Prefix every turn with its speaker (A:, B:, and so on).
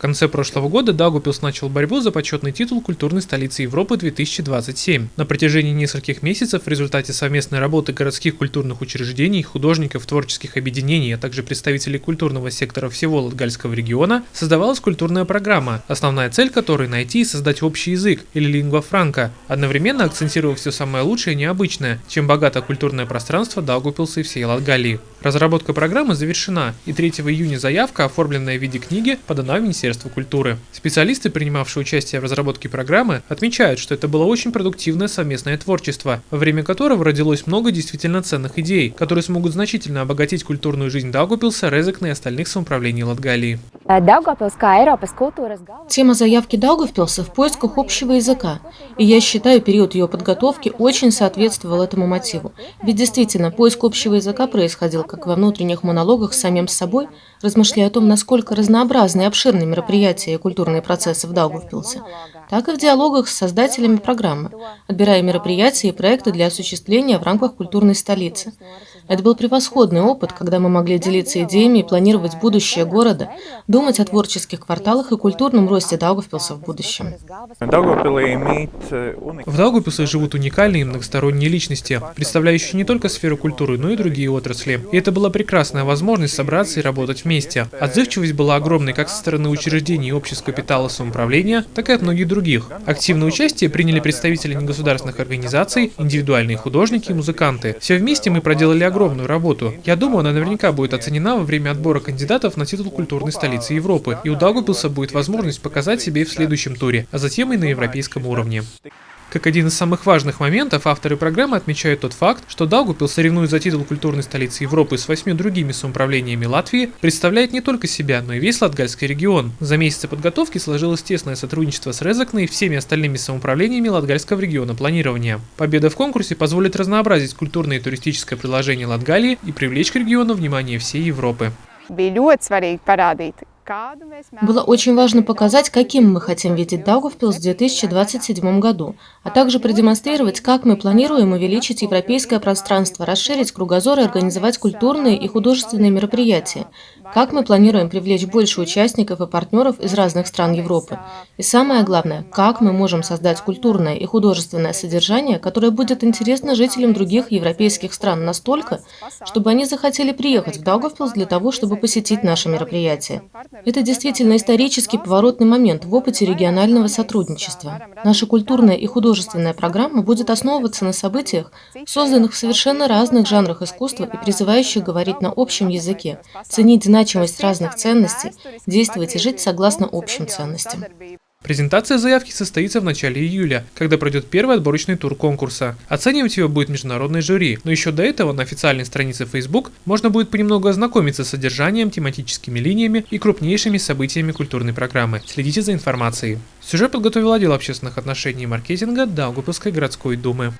A: В конце прошлого года Даугупилс начал борьбу за почетный титул культурной столицы Европы 2027. На протяжении нескольких месяцев в результате совместной работы городских культурных учреждений, художников, творческих объединений, а также представителей культурного сектора всего Латгальского региона создавалась культурная программа, основная цель которой – найти и создать общий язык или лингва франка, одновременно акцентируя все самое лучшее и необычное, чем богато культурное пространство Даугупилса и всей Латгалии. Разработка программы завершена, и 3 июня заявка, оформленная в виде книги, подана в Министерство культуры. Специалисты, принимавшие участие в разработке программы, отмечают, что это было очень продуктивное совместное творчество, во время которого родилось много действительно ценных идей, которые смогут значительно обогатить культурную жизнь Даугупилса, Резекна и остальных самоуправлений Латгалии.
B: Тема заявки Даугавпилса в поисках общего языка, и я считаю, период ее подготовки очень соответствовал этому мотиву. Ведь действительно, поиск общего языка происходил как во внутренних монологах с самим собой, размышляя о том, насколько разнообразны и обширны мероприятия и культурные процессы в Даугавпилсе, так и в диалогах с создателями программы, отбирая мероприятия и проекты для осуществления в рамках культурной столицы. Это был превосходный опыт, когда мы могли делиться идеями и планировать будущее города, думать о творческих кварталах и культурном росте Даугавпилса в будущем.
A: В Даугавпилсе живут уникальные и многосторонние личности, представляющие не только сферу культуры, но и другие отрасли. И это была прекрасная возможность собраться и работать вместе. Отзывчивость была огромной как со стороны учреждений и обществ капитала самоуправления, так и от многих других. Активное участие приняли представители негосударственных организаций, индивидуальные художники музыканты. Все вместе мы проделали огромную работу. Я думаю, она наверняка будет оценена во время отбора кандидатов на титул культурной столицы Европы, и у Даугавпилса будет возможность показать себя и в следующем туре, а затем и на европейском уровне. Как один из самых важных моментов, авторы программы отмечают тот факт, что Даугупил, соревнуясь за титул культурной столицы Европы с восьми другими самоуправлениями Латвии, представляет не только себя, но и весь Латгальский регион. За месяцы подготовки сложилось тесное сотрудничество с Резакной и всеми остальными самоуправлениями Латгальского региона планирования. Победа в конкурсе позволит разнообразить культурное и туристическое предложение Латгалии и привлечь к региону внимание всей Европы.
B: Было очень важно показать, каким мы хотим видеть Даугавпилс в 2027 году, а также продемонстрировать, как мы планируем увеличить европейское пространство, расширить кругозор и организовать культурные и художественные мероприятия, как мы планируем привлечь больше участников и партнеров из разных стран Европы? И самое главное, как мы можем создать культурное и художественное содержание, которое будет интересно жителям других европейских стран настолько, чтобы они захотели приехать в Даугавпилс для того, чтобы посетить наше мероприятие. Это действительно исторический поворотный момент в опыте регионального сотрудничества. Наша культурная и художественная программа будет основываться на событиях, созданных в совершенно разных жанрах искусства и призывающих говорить на общем языке, ценить динамику значимость разных ценностей, действовать и жить согласно общим ценностям.
A: Презентация заявки состоится в начале июля, когда пройдет первый отборочный тур конкурса. Оценивать его будет международное жюри, но еще до этого на официальной странице Facebook можно будет понемногу ознакомиться с содержанием, тематическими линиями и крупнейшими событиями культурной программы. Следите за информацией. Сюжет подготовил отдел общественных отношений и маркетинга Даугупилской городской думы.